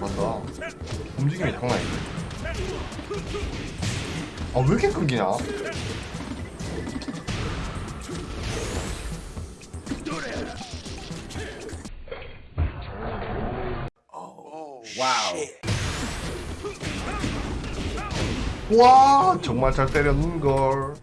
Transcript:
맞다. 움직임이 장난 아닌데. 아, 왜 이렇게 끊기냐? 와우. 와, 정말 잘 때렸는걸.